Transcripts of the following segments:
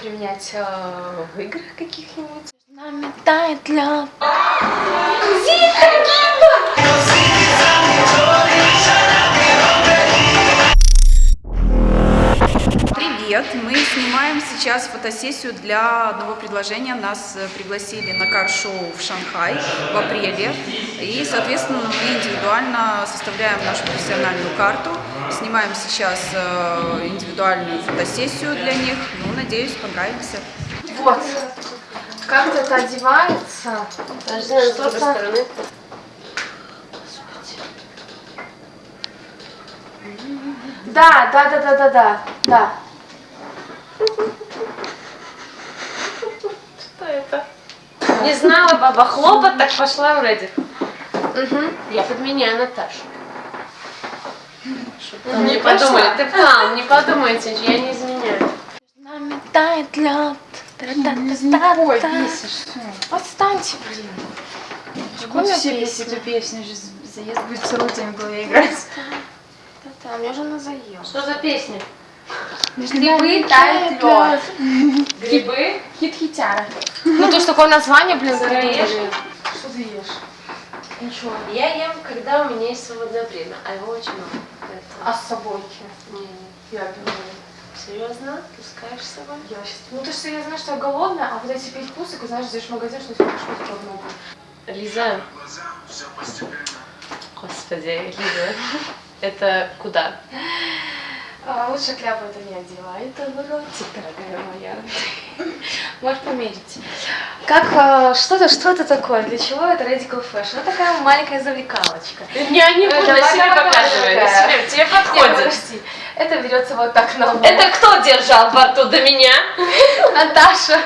применять э, в играх каких-нибудь. Нами тает лед. Сейчас фотосессию для одного предложения. Нас э, пригласили на кар-шоу в Шанхай в апреле. И, соответственно, мы индивидуально составляем нашу профессиональную карту. Снимаем сейчас э, индивидуальную фотосессию для них. Ну, надеюсь, понравится. Вот. Как это одевается? Подожди, с другой стороны. Да, да, да, да, да, да, да. Что это? Не знала баба хлопот, так пошла в Reddit. Я подменяю Наташу. Не подумали, ты план, не подумайте, я не изменяю. Нами тает лед. Ой, бесишь. Отстаньте, блин. Какую все песни, эту песню, же заезд будет целый день в голове играть. Да-да, мне уже надоело. Что за песня? Грибы тает лед. Грибы? Хит-хитяра. Ну то, что такое название, блин, придумали. Что ты ешь? Ничего. Я ем, когда у меня есть свободное время, а его очень много. Поэтому... А с собой? Не, не. Я думаю. Серьезно? Пускаешь с собой? Я сейчас... Ну, то, что я знаю, что я голодная, а вот эти пять вкусов, знаешь, зайдешь в магазин, что тебе что-то много. Лиза. Господи, Лиза. Это куда? А, лучше кляпу это не одевай, это в ротик, дорогая моя. Можешь померить. Как, а, что это, что это такое? Для чего это Radical Fashion? Это такая маленькая завлекалочка. Я не Э, буду давай, себе давай, показывать. давай. Себе, тебе Нет, подходит. подожди. Это берется вот так на лоб. Это кто держал во рту до меня? Наташа.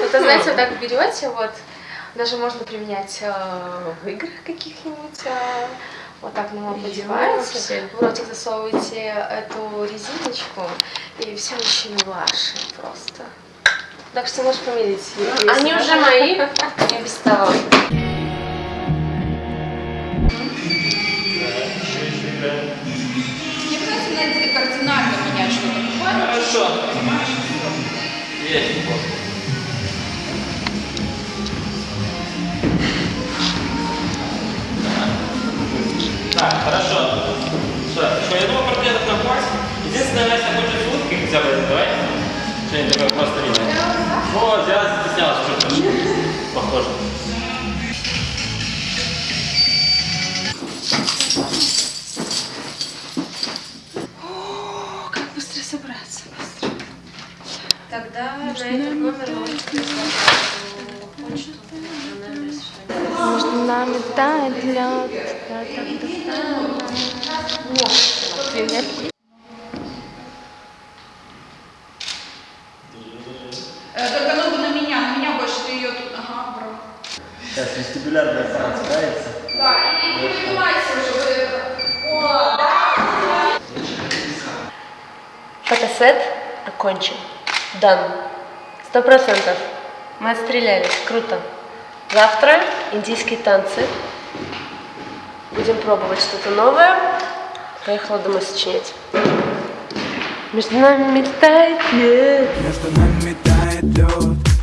Это, знаете, вот так берете, вот. Даже можно применять э, в играх каких-нибудь. Вот так на лоб одеваете, Ёпсель. в ротик засовываете эту резиночку, и все мужчины ваши просто. Так что можешь померить. если Они надо. уже мои, и без того. Не обязательно кардинально менять что-то. Хорошо. Есть Так, хорошо. Что, что, я думаю, портретов на хватит. Единственное, Настя хочет улыбкой хотя бы, давай. Что-нибудь такое просто видно. Вот, я застеснялась что-то. Тогда на этот номер. Она напишет. Между нами тает лед. Привет. Только ногу на меня, на меня больше ты ее тут. Ага, браво. Сейчас вестибулярный аппарат справится. Да, и не выпивайся уже вот это. Фотосет окончен. Дан. Сто процентов. Мы отстрелялись. Круто. Завтра индийские танцы. Будем пробовать что-то новое. Поехала домой сочинять. Между нами тает лед. Между нами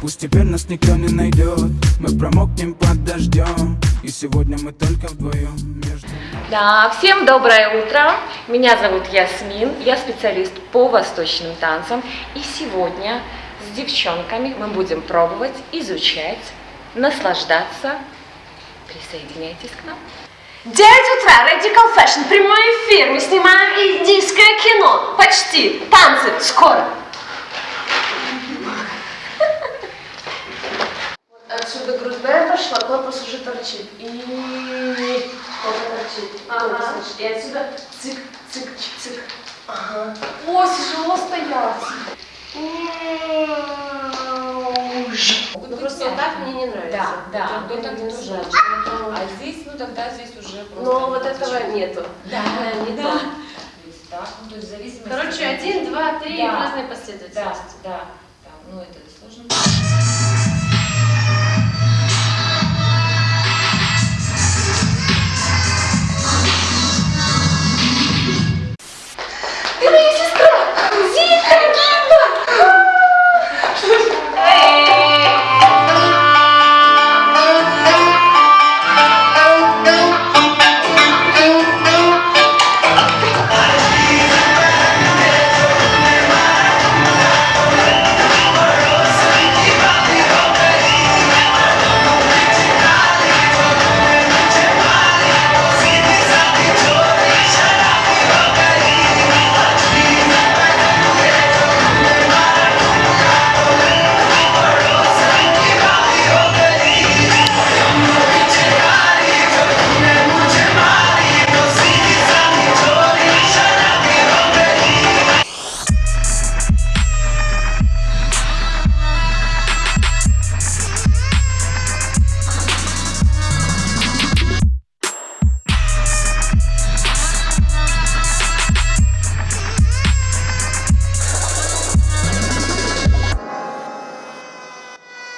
Пусть теперь нас никто не найдет Мы промокнем под дождем И сегодня мы только вдвоем между Да, всем доброе утро. Меня зовут Ясмин, я специалист по восточным танцам. И сегодня с девчонками мы будем пробовать, изучать, наслаждаться. Присоединяйтесь к нам. 9 утра, Radical Fashion, прямой эфир. Мы снимаем индийское кино. Почти. Танцы. Скоро. Отсюда грудная пошла, корпус уже торчит. И вот торчит. Ага. И отсюда цик, цик, цик. Ага. О, тяжело стоять. Ну просто вот так мне не нравится. Да, да, Вот так не тоже. А здесь, ну тогда здесь уже просто... Но вот этого нету. Да, не да. так, ну то есть в зависимости... Короче, один, два, три Да, последовательности. да, да. Ну это сложно.